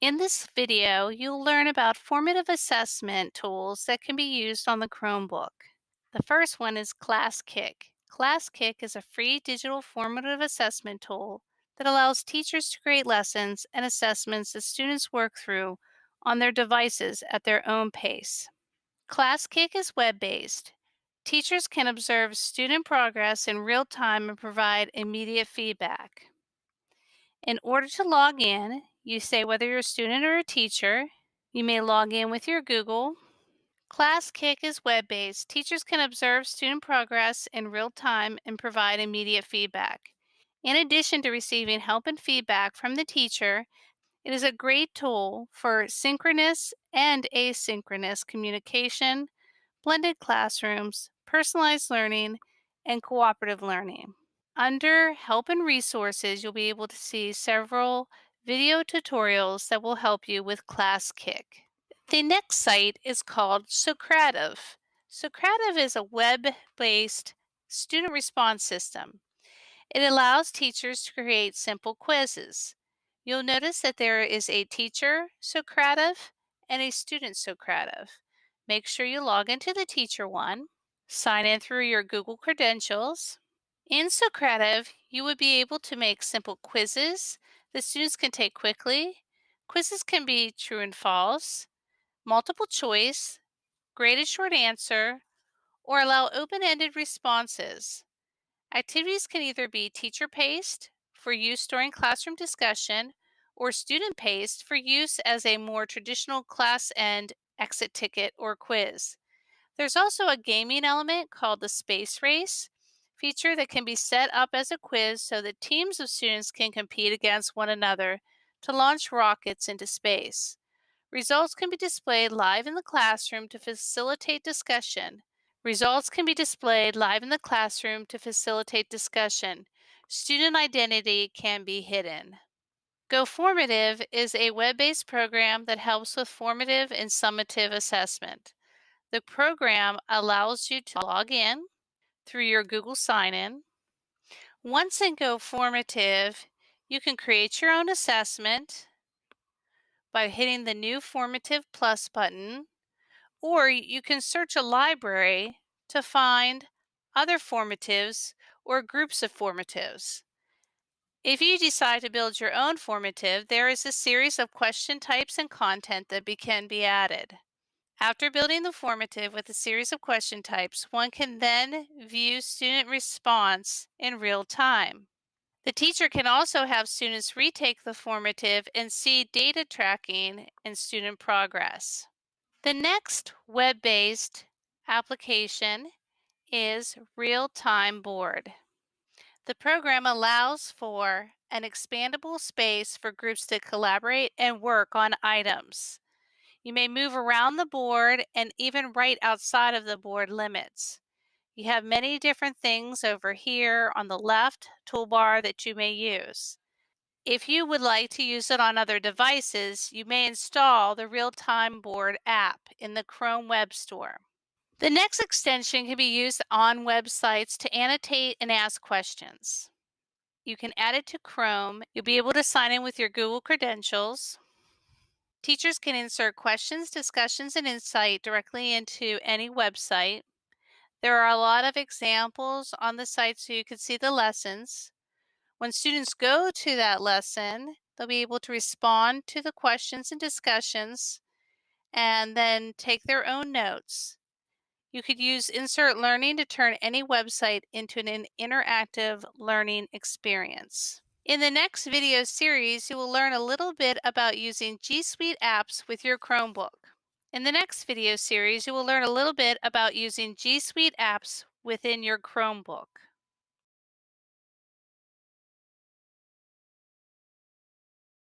In this video, you'll learn about formative assessment tools that can be used on the Chromebook. The first one is ClassKick. ClassKick is a free digital formative assessment tool that allows teachers to create lessons and assessments that students work through on their devices at their own pace. ClassKick is web-based. Teachers can observe student progress in real time and provide immediate feedback. In order to log in, you say whether you're a student or a teacher. You may log in with your Google. ClassKick is web-based. Teachers can observe student progress in real time and provide immediate feedback. In addition to receiving help and feedback from the teacher, it is a great tool for synchronous and asynchronous communication, blended classrooms, personalized learning, and cooperative learning. Under Help and Resources, you'll be able to see several video tutorials that will help you with ClassKick. The next site is called Socrative. Socrative is a web-based student response system. It allows teachers to create simple quizzes. You'll notice that there is a teacher Socrative and a student Socrative. Make sure you log into the teacher one, sign in through your Google credentials, in Socrative, you would be able to make simple quizzes that students can take quickly. Quizzes can be true and false, multiple choice, graded short answer, or allow open-ended responses. Activities can either be teacher-paced for use during classroom discussion or student-paced for use as a more traditional class end exit ticket or quiz. There's also a gaming element called the Space Race, feature that can be set up as a quiz so that teams of students can compete against one another to launch rockets into space. Results can be displayed live in the classroom to facilitate discussion. Results can be displayed live in the classroom to facilitate discussion. Student identity can be hidden. GoFormative is a web-based program that helps with formative and summative assessment. The program allows you to log in, through your Google sign-in. Once in GoFormative, you can create your own assessment by hitting the new Formative Plus button, or you can search a library to find other formatives or groups of formatives. If you decide to build your own formative, there is a series of question types and content that be, can be added. After building the formative with a series of question types, one can then view student response in real time. The teacher can also have students retake the formative and see data tracking and student progress. The next web-based application is Real-Time Board. The program allows for an expandable space for groups to collaborate and work on items. You may move around the board and even right outside of the board limits. You have many different things over here on the left toolbar that you may use. If you would like to use it on other devices, you may install the Real-Time Board app in the Chrome Web Store. The next extension can be used on websites to annotate and ask questions. You can add it to Chrome. You'll be able to sign in with your Google credentials. Teachers can insert questions, discussions, and insight directly into any website. There are a lot of examples on the site so you can see the lessons. When students go to that lesson, they'll be able to respond to the questions and discussions and then take their own notes. You could use Insert Learning to turn any website into an interactive learning experience. In the next video series, you will learn a little bit about using G Suite apps with your Chromebook. In the next video series, you will learn a little bit about using G Suite apps within your Chromebook.